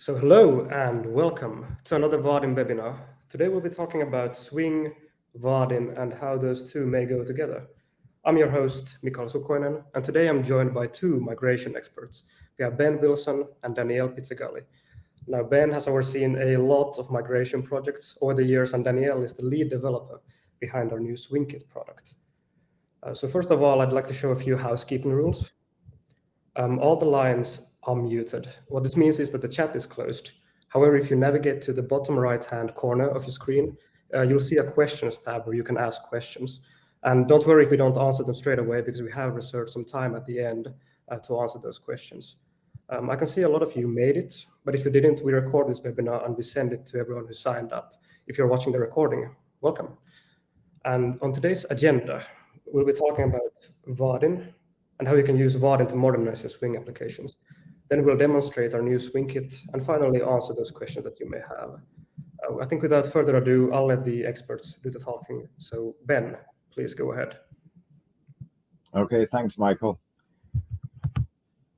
So hello and welcome to another Vaadin webinar. Today we'll be talking about Swing, Vaadin and how those two may go together. I'm your host, Mikael Sukoinen, and today I'm joined by two migration experts. We have Ben Wilson and Danielle Pizzagalli. Now, Ben has overseen a lot of migration projects over the years, and Danielle is the lead developer behind our new SwingKit product. Uh, so first of all, I'd like to show a few housekeeping rules. Um, all the lines are muted. What this means is that the chat is closed. However, if you navigate to the bottom right-hand corner of your screen, uh, you'll see a questions tab where you can ask questions. And don't worry if we don't answer them straight away because we have reserved some time at the end uh, to answer those questions. Um, I can see a lot of you made it, but if you didn't, we record this webinar and we send it to everyone who signed up. If you're watching the recording, welcome. And on today's agenda, we'll be talking about Vaadin and how you can use Vaadin to modernize your Swing applications. Then we'll demonstrate our new Swing kit and finally answer those questions that you may have. Uh, I think without further ado, I'll let the experts do the talking. So Ben, please go ahead. Okay, thanks, Michael.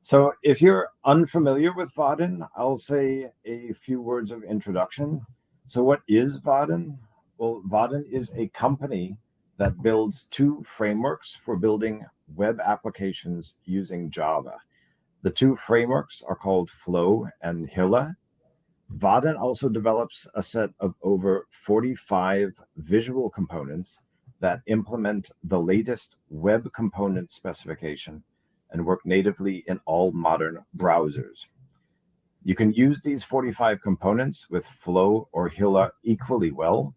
So if you're unfamiliar with Vaadin, I'll say a few words of introduction. So what is Vaadin? Well, Vaadin is a company that builds two frameworks for building web applications using Java. The two frameworks are called Flow and Hilla. Vaadin also develops a set of over 45 visual components that implement the latest web component specification and work natively in all modern browsers. You can use these 45 components with Flow or Hilla equally well.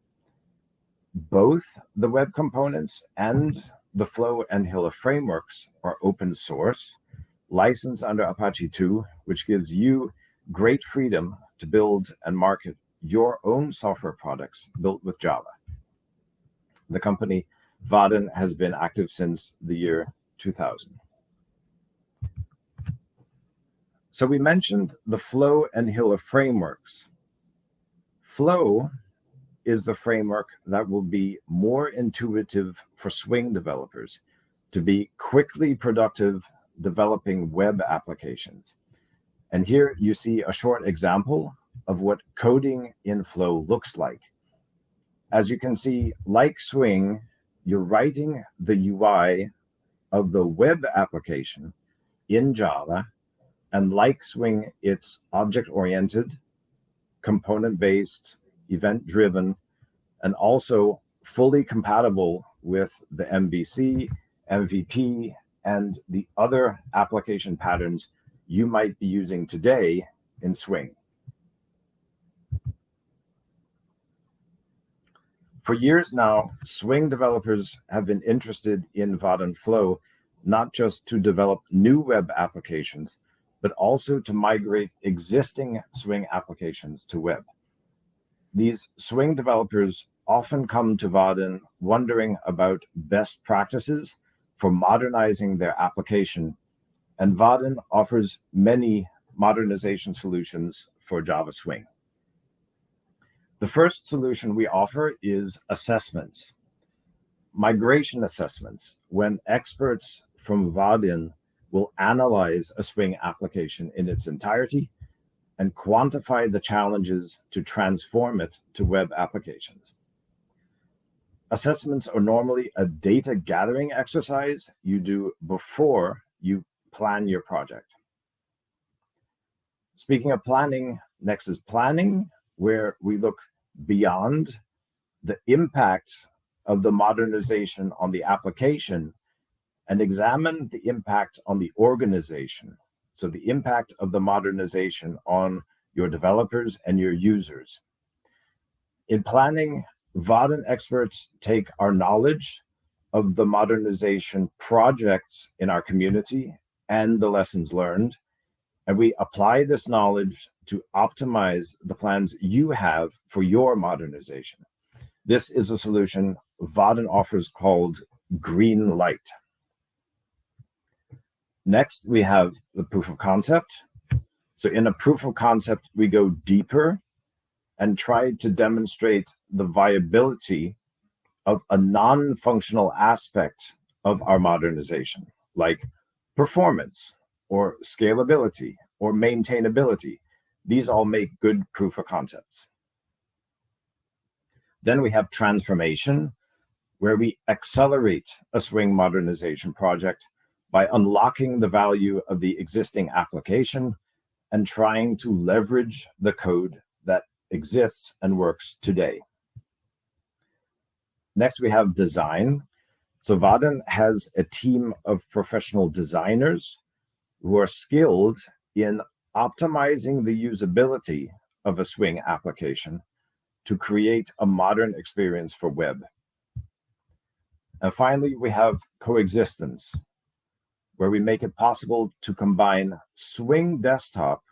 Both the web components and the Flow and Hilla frameworks are open source license under Apache 2, which gives you great freedom to build and market your own software products built with Java. The company Vaadin has been active since the year 2000. So we mentioned the Flow and Hilla frameworks. Flow is the framework that will be more intuitive for Swing developers to be quickly productive developing web applications. And here you see a short example of what coding in Flow looks like. As you can see, like Swing, you're writing the UI of the web application in Java. And like Swing, it's object-oriented, component-based, event-driven, and also fully compatible with the MVC, MVP, and the other application patterns you might be using today in Swing. For years now, Swing developers have been interested in Vaadin Flow, not just to develop new web applications, but also to migrate existing Swing applications to web. These Swing developers often come to Vaadin wondering about best practices for modernizing their application. And Vaadin offers many modernization solutions for Java Swing. The first solution we offer is assessments, migration assessments, when experts from Vaadin will analyze a Swing application in its entirety and quantify the challenges to transform it to web applications. Assessments are normally a data gathering exercise you do before you plan your project. Speaking of planning, next is planning, where we look beyond the impact of the modernization on the application and examine the impact on the organization. So the impact of the modernization on your developers and your users. In planning, Vaadin experts take our knowledge of the modernization projects in our community and the lessons learned, and we apply this knowledge to optimize the plans you have for your modernization. This is a solution Vaadin offers called Green Light. Next, we have the proof of concept. So in a proof of concept, we go deeper and tried to demonstrate the viability of a non-functional aspect of our modernization, like performance or scalability or maintainability. These all make good proof of concepts. Then we have transformation, where we accelerate a Swing modernization project by unlocking the value of the existing application and trying to leverage the code exists and works today. Next, we have design. So Vaadin has a team of professional designers who are skilled in optimizing the usability of a Swing application to create a modern experience for web. And finally, we have coexistence, where we make it possible to combine Swing desktop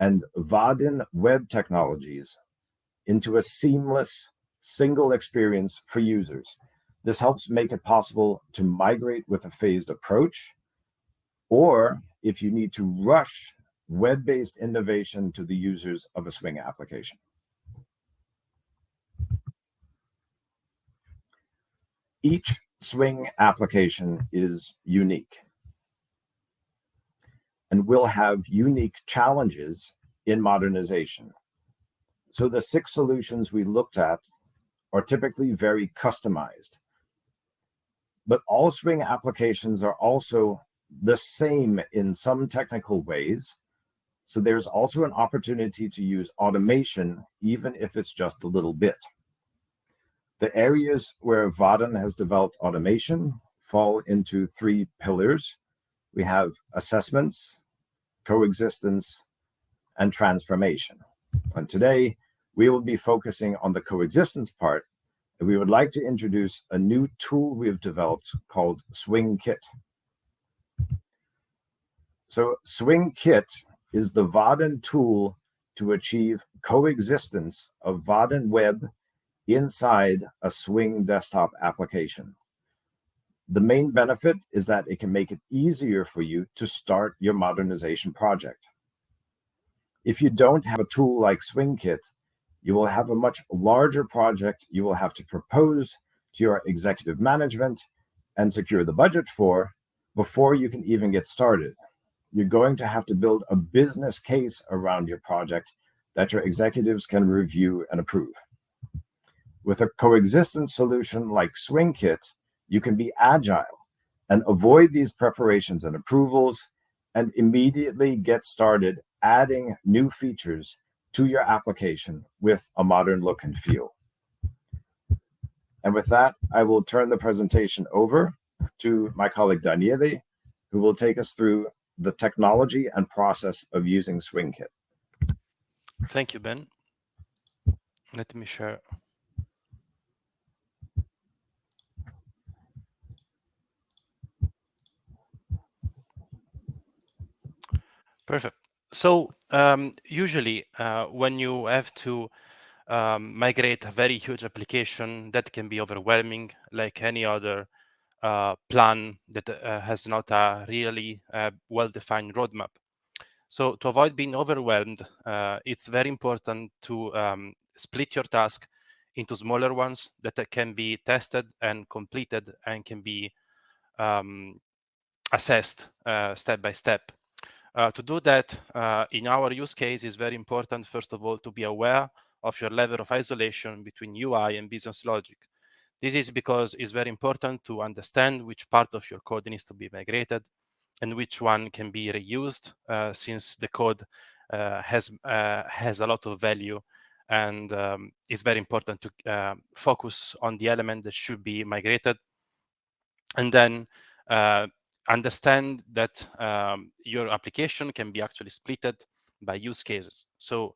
and Vaadin web technologies into a seamless single experience for users. This helps make it possible to migrate with a phased approach, or if you need to rush web-based innovation to the users of a Swing application. Each Swing application is unique and will have unique challenges in modernization. So the six solutions we looked at are typically very customized. But all Swing applications are also the same in some technical ways. So there's also an opportunity to use automation, even if it's just a little bit. The areas where Vaadin has developed automation fall into three pillars. We have assessments, coexistence, and transformation. And today, we will be focusing on the coexistence part, and we would like to introduce a new tool we've developed called Swing Kit. So Swing Kit is the Vaadin tool to achieve coexistence of Vaadin Web inside a Swing desktop application. The main benefit is that it can make it easier for you to start your modernization project. If you don't have a tool like SwingKit, you will have a much larger project you will have to propose to your executive management and secure the budget for before you can even get started. You're going to have to build a business case around your project that your executives can review and approve. With a coexistence solution like SwingKit, you can be agile and avoid these preparations and approvals and immediately get started adding new features to your application with a modern look and feel. And with that, I will turn the presentation over to my colleague Daniele, who will take us through the technology and process of using SwingKit. Thank you, Ben. Let me share Perfect. So um, usually uh, when you have to um, migrate a very huge application, that can be overwhelming like any other uh, plan that uh, has not a really uh, well-defined roadmap. So to avoid being overwhelmed, uh, it's very important to um, split your task into smaller ones that can be tested and completed and can be um, assessed uh, step by step. Uh, to do that, uh, in our use case, is very important, first of all, to be aware of your level of isolation between UI and business logic. This is because it's very important to understand which part of your code needs to be migrated and which one can be reused, uh, since the code uh, has uh, has a lot of value and um, it's very important to focus on the element that should be migrated and then understand that um, your application can be actually splitted by use cases. So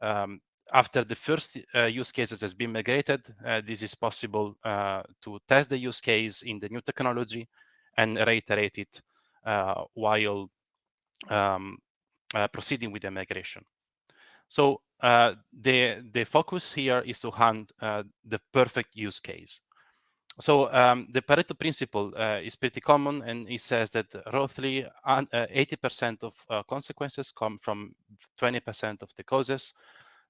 um, after the first uh, use cases has been migrated, uh, this is possible uh, to test the use case in the new technology and reiterate it uh, while um, uh, proceeding with the migration. So uh, the, the focus here is to hunt the perfect use case. So um, the Pareto principle uh, is pretty common, and it says that roughly 80% uh, of uh, consequences come from 20% of the causes.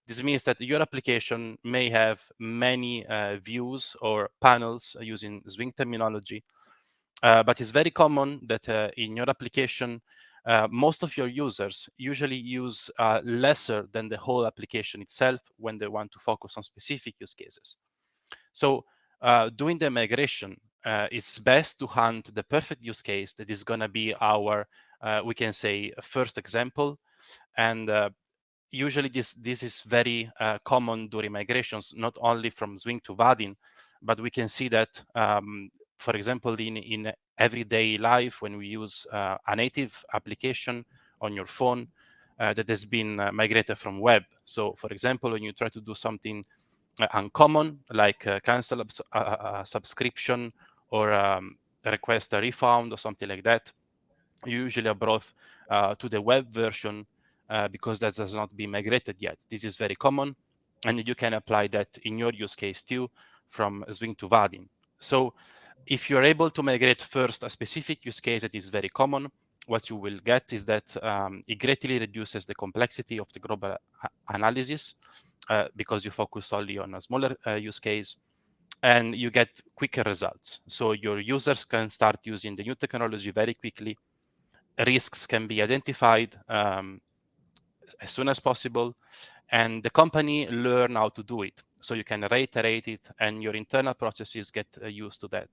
This means that your application may have many uh, views or panels using Swing terminology, uh, but it's very common that uh, in your application, uh, most of your users usually use uh, lesser than the whole application itself when they want to focus on specific use cases. So uh, doing the migration, uh, it's best to hunt the perfect use case that is going to be our, uh, we can say, first example. And uh, usually this, this is very common during migrations, not only from Swing to Vaadin, but we can see that um, for example, in, in everyday life, when we use uh, a native application on your phone uh, that has been uh, migrated from web. So for example, when you try to do something uh, uncommon, like uh, cancel a, a, subscription or um, request a refund or something like that, usually are brought uh, to the web version because that has not been migrated yet. This is very common, and you can apply that in your use case too from Swing to Vaadin. So if you're able to migrate first a specific use case that is very common, what you will get is that um, it greatly reduces the complexity of the global analysis uh, because you focus only on a smaller uh, use case and you get quicker results. So your users can start using the new technology very quickly. Risks can be identified um, as soon as possible and the company learn how to do it. So you can reiterate it and your internal processes get uh, used to that.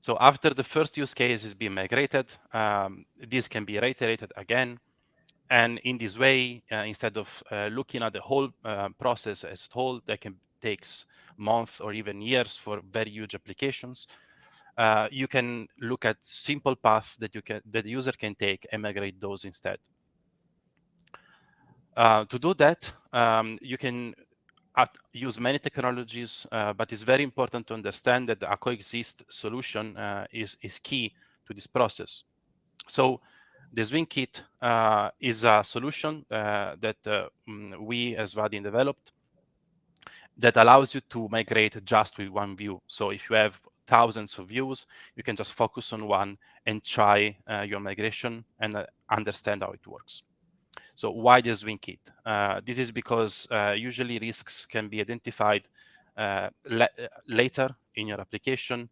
So after the first use case is being migrated, um, this can be reiterated again. And in this way, uh, instead of uh, looking at the whole uh, process as a whole, that can takes months or even years for very huge applications. Uh, you can look at simple path that you can that the user can take and migrate those instead. Uh, to do that, um, you can use many technologies, uh, but it's very important to understand that the coexist solution uh, is, is key to this process. So the Swing Kit uh, is a solution uh, that uh, mm, we as Vaadin developed that allows you to migrate just with one view. So if you have thousands of views, you can just focus on one and try uh, your migration and understand how it works. So why the Swing Kit? Uh, this is because uh, usually risks can be identified uh, later in your application,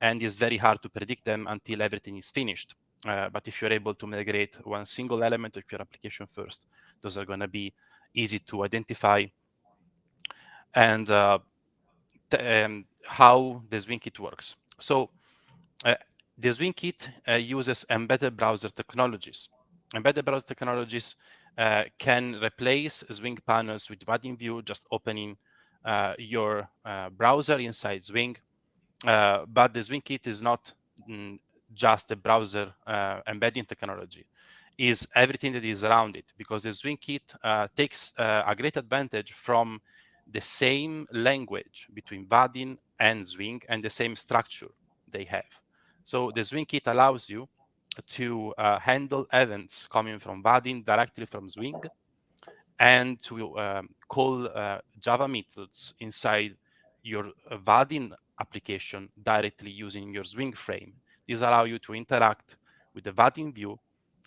and it's very hard to predict them until everything is finished. Uh, but if you're able to migrate one single element of your application first, those are going to be easy to identify. And uh, um, how the Swing Kit works. So uh, the Swing Kit uses embedded browser technologies. Embedded browser technologies uh, can replace Swing panels with Vaadin View, just opening uh, your uh, browser inside Swing. Uh, but the Swing kit is not mm, just a browser uh, embedding technology, is everything that is around it, because the Swing kit takes a great advantage from the same language between Vaadin and Swing and the same structure they have. So the Swing kit allows you to uh, handle events coming from Vaadin directly from Swing and to um, call uh, Java methods inside your uh, Vaadin application directly using your Swing frame. This allows you to interact with the Vaadin view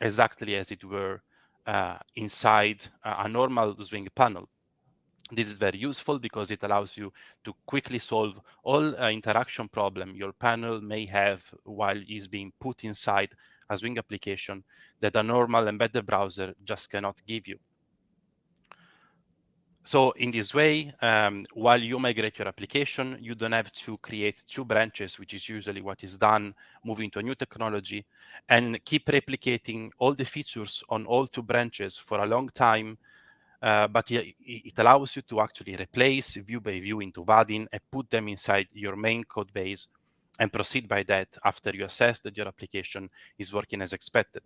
exactly as it were uh, inside a normal Swing panel. This is very useful because it allows you to quickly solve all uh, interaction problem your panel may have while it's being put inside a Swing application that a normal embedded browser just cannot give you. So in this way, um, while you migrate your application, you don't have to create two branches, which is usually what is done moving to a new technology, and keep replicating all the features on all two branches for a long time. Uh, but it, it, allows you to actually replace view by view into Vaadin and put them inside your main code base and proceed by that after you assess that your application is working as expected.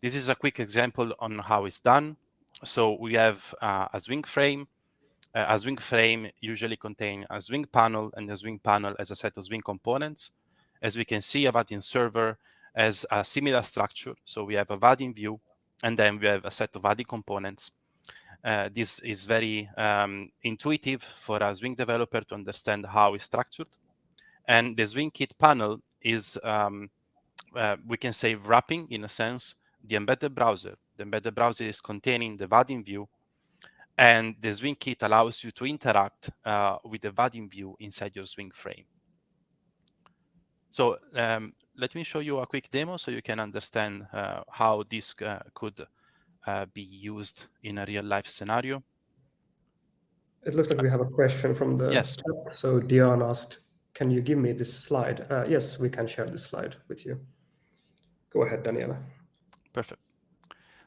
This is a quick example on how it's done. So we have uh, a Swing frame. Uh, a Swing frame usually contain a Swing panel and a Swing panel as a set of Swing components. As we can see, a Vaadin server has a similar structure. So we have a Vaadin view, and then we have a set of Vaadin components. Uh, this is very um, intuitive for a Swing developer to understand how it's structured. And the Swing Kit panel is, um, uh, we can say, wrapping, in a sense, the embedded browser. The embedded browser is containing the Vaadin view, and the Swing Kit allows you to interact uh, with the Vaadin view inside your Swing frame. So um, let me show you a quick demo so you can understand uh, how this uh, could uh, be used in a real life scenario. It looks like we have a question from the yes. chat. So Dion asked, can you give me this slide? Uh, yes, we can share this slide with you. Go ahead, Daniela. Perfect.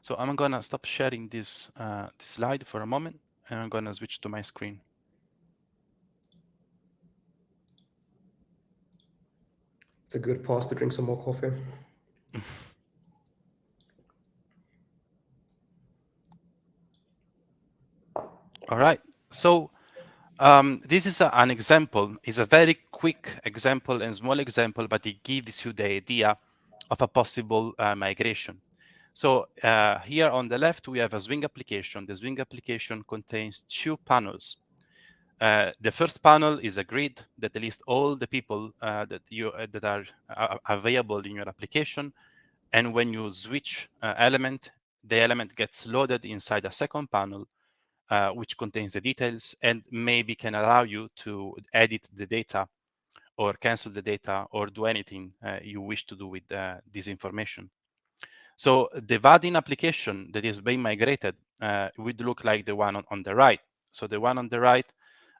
So I'm gonna stop sharing this, uh, this slide for a moment and I'm gonna switch to my screen. It's a good pause to drink some more coffee. All right. So um, this is a, an example. It's a very quick example and small example, but it gives you the idea of a possible uh, migration. So uh, here on the left, we have a Swing application. The Swing application contains two panels. Uh, the first panel is a grid that lists all the people uh, that you uh, that are uh, available in your application. And when you switch uh, element, the element gets loaded inside a second panel, uh, which contains the details and maybe can allow you to edit the data or cancel the data or do anything uh, you wish to do with uh, this information. So the Vaadin application that is being migrated uh, would look like the one on, on the right. So the one on the right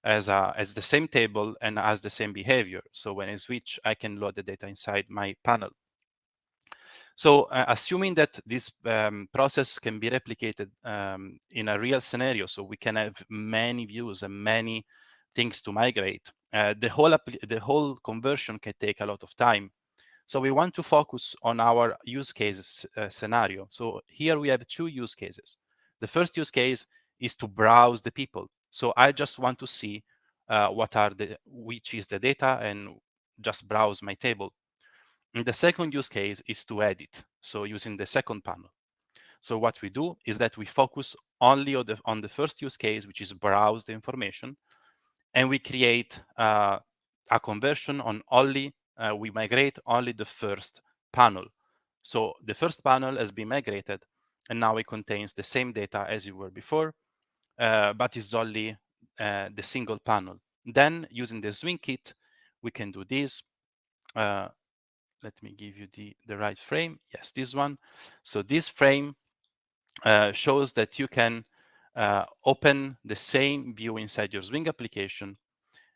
as, a, as the same table and has the same behavior. So when I switch, I can load the data inside my panel. So uh, assuming that this um, process can be replicated um, in a real scenario, so we can have many views and many things to migrate, uh, the whole the whole conversion can take a lot of time. So we want to focus on our use cases uh, scenario. So here we have two use cases. The first use case is to browse the people. So I just want to see uh, what are the, which is the data and just browse my table. And the second use case is to edit. So using the second panel. So what we do is that we focus only on the, on the first use case, which is browse the information. And we create uh, a conversion on only, uh, we migrate only the first panel. So the first panel has been migrated and now it contains the same data as it were before, uh, but it's only uh, the single panel. Then using the swing kit, we can do this. Let me give you the, the right frame. Yes, this one. So this frame uh, shows that you can uh, open the same view inside your Swing application.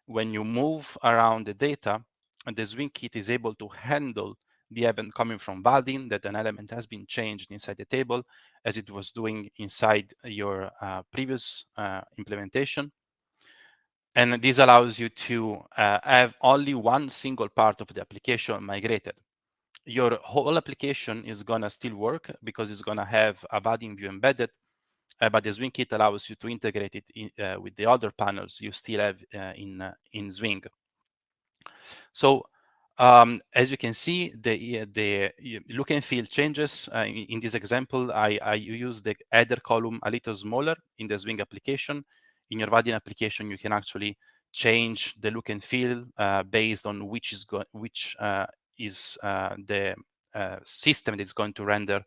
When you move around the data, and the Swing kit is able to handle the event coming from Vaadin that an element has been changed inside the table as it was doing inside your uh, previous uh, implementation. And this allows you to uh, have only one single part of the application migrated. Your whole application is gonna still work because it's gonna have a Vaadin view embedded, uh, but the Swing kit allows you to integrate it in, uh, with the other panels you still have uh, in, in Swing. So um, as you can see, the, the look and feel changes. Uh, in, in, this example, I, I use the header column a little smaller in the Swing application. In your Vaadin application, you can actually change the look and feel uh, based on which is going which uh, is uh, the uh, system that is going to render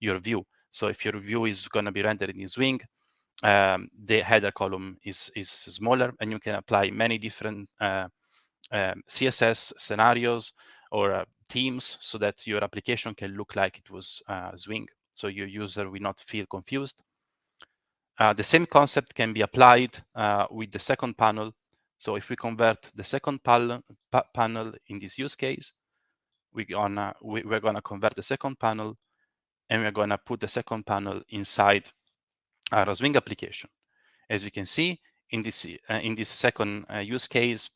your view. So if your view is going to be rendered in Swing, um, the header column is is smaller, and you can apply many different uh, um, CSS scenarios or uh, themes so that your application can look like it was Swing. So your user will not feel confused. Uh, the same concept can be applied uh, with the second panel. So if we convert the second pa panel in this use case, we gonna, we, we're gonna convert the second panel and we're gonna put the second panel inside our Swing application. As you can see, in this uh, in this second uh, use case,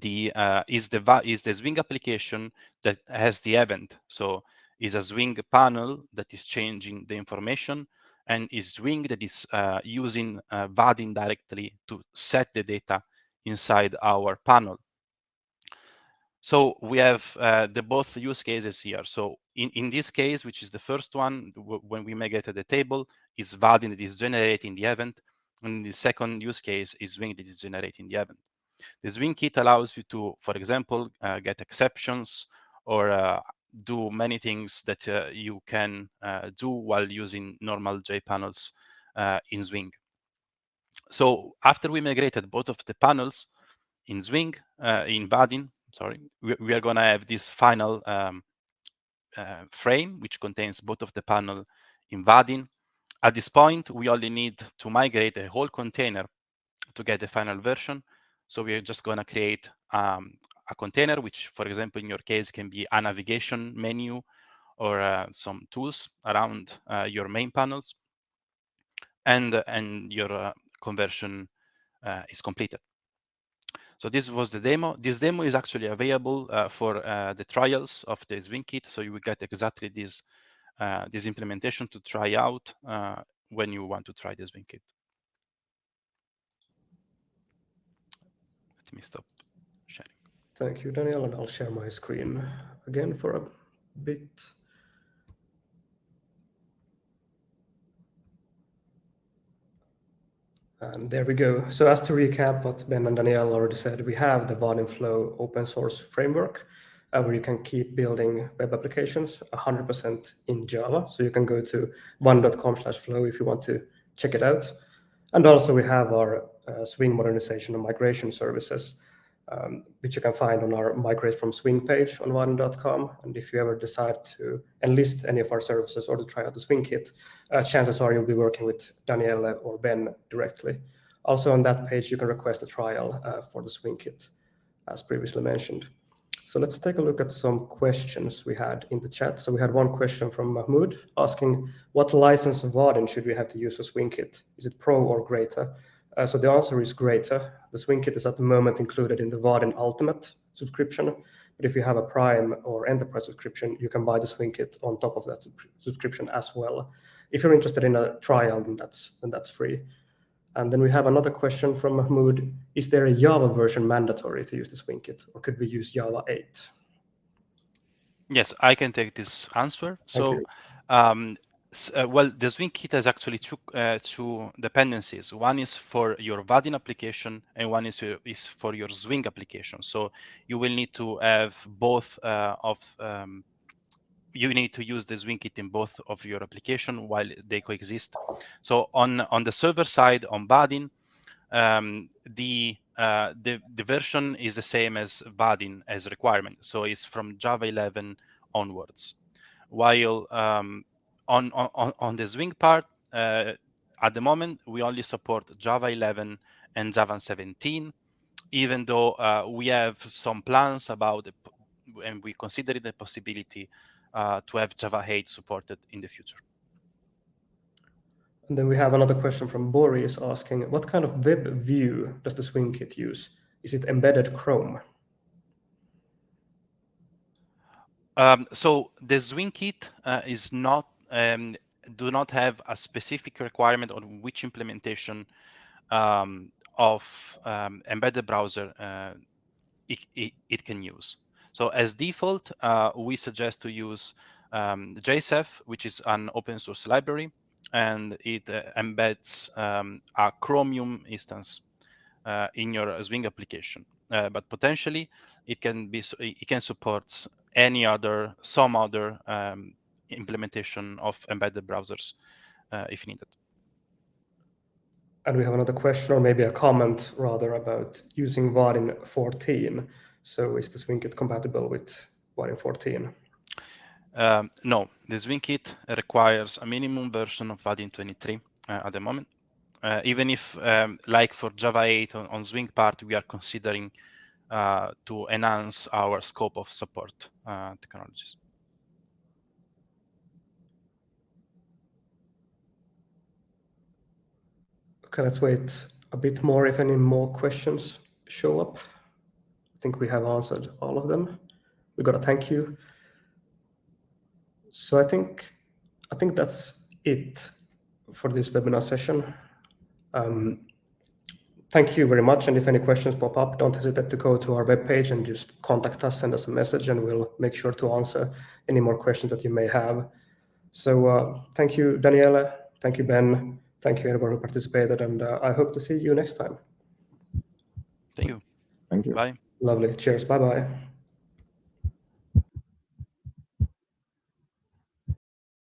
the uh, is the is the Swing application that has the event. So is a Swing panel that is changing the information and is Swing that is uh, using uh, Vaadin directly to set the data inside our panel. So we have uh, the both use cases here. So in, in this case, which is the first one, when we migrate the table, is Vaadin that is generating the event. And the second use case is Swing that is generating the event. The Swing kit allows you to, for example, uh, get exceptions or uh, do many things that uh, you can uh, do while using normal JPanels uh, in Swing. So after we migrated both of the panels in Swing, uh, in Vaadin, sorry, we, we are going to have this final um, uh, frame, which contains both of the panel in Vaadin. At this point, we only need to migrate a whole container to get the final version. So we're just going to create um, a container, which, for example, in your case, can be a navigation menu or uh, some tools around uh, your main panels. And, and your uh, conversion uh, is completed. So this was the demo. This demo is actually available uh, for uh, the trials of the Swing kit. So you will get exactly this, uh, this implementation to try out uh, when you want to try the Swing kit. Let me stop. Thank you, Daniel, and I'll share my screen again for a bit. And there we go. So as to recap what Ben and Danielle already said, we have the Vaadin Flow open source framework uh, where you can keep building web applications 100% in Java. So you can go to vaadin.com slash flow if you want to check it out. And also we have our uh, Swing modernization and migration services um, which you can find on our Migrate from Swing page on vaadin.com. And if you ever decide to enlist any of our services or to try out the Swing kit, uh, chances are you'll be working with Daniele or Ben directly. Also on that page, you can request a trial uh, for the Swing kit, as previously mentioned. So let's take a look at some questions we had in the chat. So we had one question from Mahmoud asking, what license of Vaadin should we have to use for Swing kit? Is it Pro or Greater? Uh, so the answer is greater. The Swing kit is at the moment included in the Vaadin Ultimate subscription. But if you have a Prime or Enterprise subscription, you can buy the Swing kit on top of that sub subscription as well. If you're interested in a trial, then that's then that's free. And then we have another question from Mahmoud. Is there a Java version mandatory to use the Swing kit, or could we use Java 8? Yes, I can take this answer. So um, uh, well, the Swing kit has actually two, uh, two dependencies. One is for your Vaadin application, and one is, your, is for your Swing application. So you will need to have both uh, of um, you need to use the Swing kit in both of your application while they coexist. So on on the server side on Vaadin, um, the uh, the the version is the same as Vaadin as requirement. So it's from Java 11 onwards. While um, on, on, on the Swing part, uh, at the moment, we only support Java 11 and Java 17, even though uh, we have some plans about it, and we consider the possibility uh, to have Java 8 supported in the future. And then we have another question from Boris asking, what kind of web view does the Swing kit use? Is it embedded Chrome? Um, so the Swing kit uh, is not um, do not have a specific requirement on which implementation um, of um, embedded browser uh, it, it, it, can use. So as default, uh, we suggest to use um, JCEF, which is an open source library, and it uh, embeds um, a Chromium instance uh, in your Swing application. Uh, but potentially, it can be it can support any other some other um, implementation of embedded browsers uh, if needed. And we have another question, or maybe a comment rather, about using Vaadin 14. So is the SwingKit compatible with Vaadin 14? Um, no, the SwingKit requires a minimum version of Vaadin 23 uh, at the moment. Uh, even if, um, like for Java 8 on, on Swing part, we are considering uh, to enhance our scope of support uh, technologies. Okay, let's wait a bit more if any more questions show up. I think we have answered all of them. We got a thank you. So I think I think that's it for this webinar session. Um, thank you very much. And if any questions pop up, don't hesitate to go to our webpage and just contact us, send us a message, and we'll make sure to answer any more questions that you may have. So uh, thank you, Daniela. Thank you, Ben. Thank you, everyone who participated, and uh, I hope to see you next time. Thank you. Thank you. Bye. Lovely. Cheers. Bye-bye.